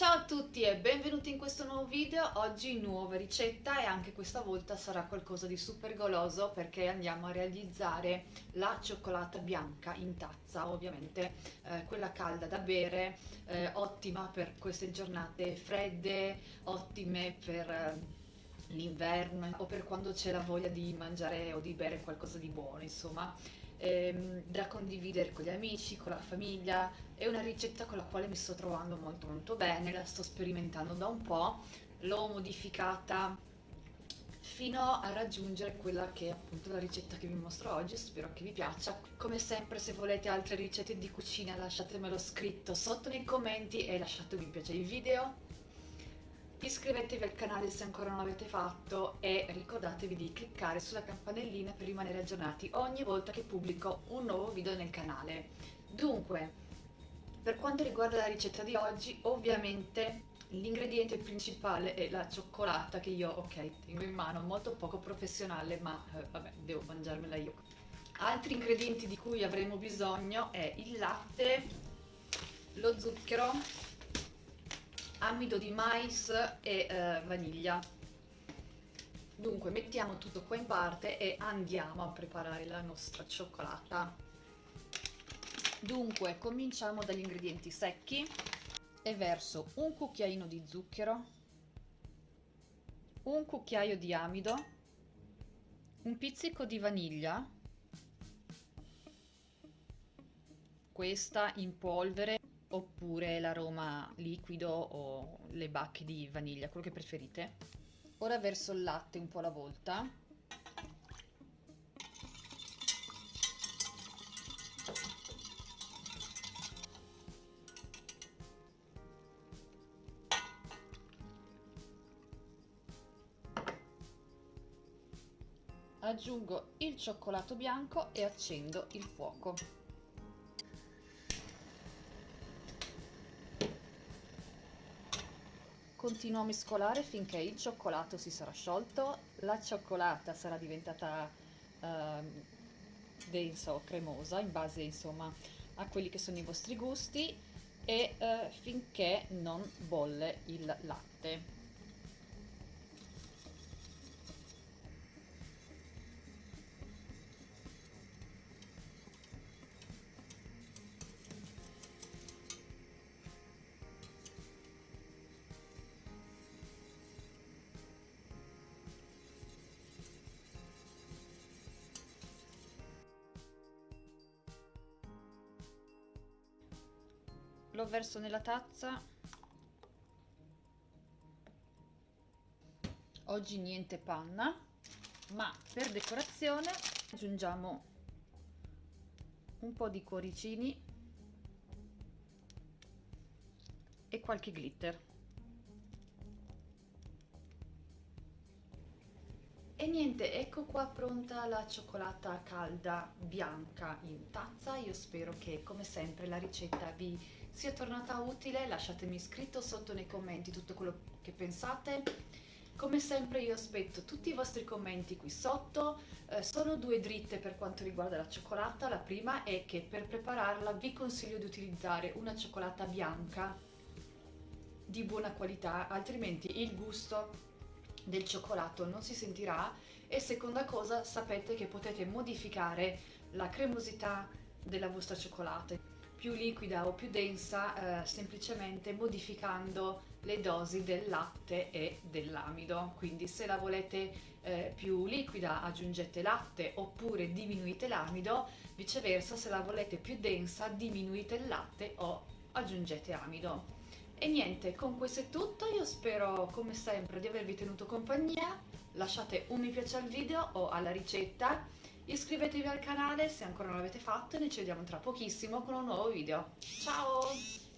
Ciao a tutti e benvenuti in questo nuovo video, oggi nuova ricetta e anche questa volta sarà qualcosa di super goloso perché andiamo a realizzare la cioccolata bianca in tazza, ovviamente eh, quella calda da bere, eh, ottima per queste giornate fredde, ottime per... Eh, l'inverno o per quando c'è la voglia di mangiare o di bere qualcosa di buono, insomma ehm, da condividere con gli amici, con la famiglia. È una ricetta con la quale mi sto trovando molto molto bene, la sto sperimentando da un po', l'ho modificata fino a raggiungere quella che è appunto la ricetta che vi mostro oggi, spero che vi piaccia. Come sempre se volete altre ricette di cucina lasciatemelo scritto sotto nei commenti e lasciate un piace il video iscrivetevi al canale se ancora non l'avete fatto e ricordatevi di cliccare sulla campanellina per rimanere aggiornati ogni volta che pubblico un nuovo video nel canale. Dunque, per quanto riguarda la ricetta di oggi, ovviamente l'ingrediente principale è la cioccolata che io, ok, tengo in mano, molto poco professionale, ma eh, vabbè, devo mangiarmela io. Altri ingredienti di cui avremo bisogno è il latte, lo zucchero, amido di mais e eh, vaniglia. Dunque mettiamo tutto qua in parte e andiamo a preparare la nostra cioccolata. Dunque cominciamo dagli ingredienti secchi e verso un cucchiaino di zucchero un cucchiaio di amido un pizzico di vaniglia questa in polvere oppure l'aroma liquido o le bacche di vaniglia, quello che preferite. Ora verso il latte un po' alla volta. Aggiungo il cioccolato bianco e accendo il fuoco. Continuo a mescolare finché il cioccolato si sarà sciolto, la cioccolata sarà diventata eh, densa o cremosa in base insomma a quelli che sono i vostri gusti e eh, finché non bolle il latte. Lo verso nella tazza oggi niente panna ma per decorazione aggiungiamo un po' di cuoricini e qualche glitter E niente, ecco qua pronta la cioccolata calda bianca in tazza. Io spero che come sempre la ricetta vi sia tornata utile. Lasciatemi scritto sotto nei commenti tutto quello che pensate. Come sempre io aspetto tutti i vostri commenti qui sotto, eh, sono due dritte per quanto riguarda la cioccolata, la prima è che per prepararla vi consiglio di utilizzare una cioccolata bianca di buona qualità, altrimenti il gusto del cioccolato non si sentirà e seconda cosa sapete che potete modificare la cremosità della vostra cioccolata più liquida o più densa eh, semplicemente modificando le dosi del latte e dell'amido. Quindi se la volete eh, più liquida aggiungete latte oppure diminuite l'amido. Viceversa se la volete più densa diminuite il latte o aggiungete amido. E niente, con questo è tutto, io spero come sempre di avervi tenuto compagnia, lasciate un mi piace al video o alla ricetta, iscrivetevi al canale se ancora non l'avete fatto e noi ci vediamo tra pochissimo con un nuovo video. Ciao!